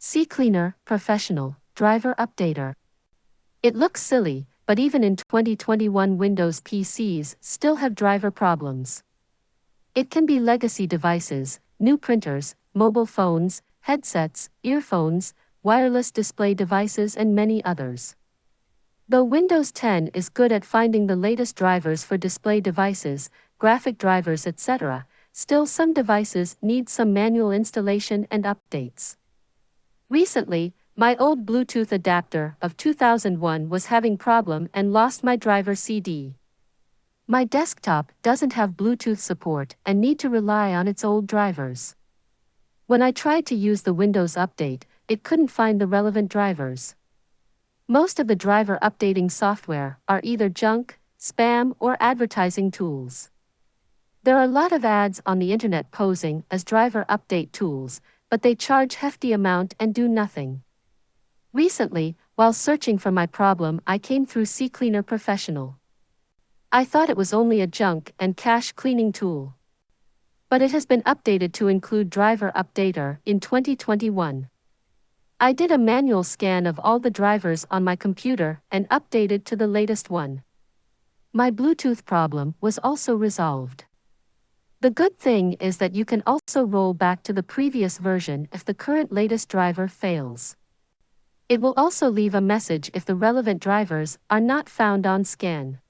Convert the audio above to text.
CCleaner, Professional, Driver Updater. It looks silly, but even in 2021 Windows PCs still have driver problems. It can be legacy devices, new printers, mobile phones, headsets, earphones, wireless display devices, and many others. Though Windows 10 is good at finding the latest drivers for display devices, graphic drivers, etc., still some devices need some manual installation and updates. Recently, my old Bluetooth adapter of 2001 was having problem and lost my driver CD. My desktop doesn't have Bluetooth support and need to rely on its old drivers. When I tried to use the Windows Update, it couldn't find the relevant drivers. Most of the driver updating software are either junk, spam, or advertising tools. There are a lot of ads on the internet posing as driver update tools, but they charge hefty amount and do nothing. Recently, while searching for my problem, I came through CCleaner Professional. I thought it was only a junk and cache cleaning tool but it has been updated to include Driver Updater in 2021. I did a manual scan of all the drivers on my computer and updated to the latest one. My Bluetooth problem was also resolved. The good thing is that you can also roll back to the previous version if the current latest driver fails. It will also leave a message if the relevant drivers are not found on scan.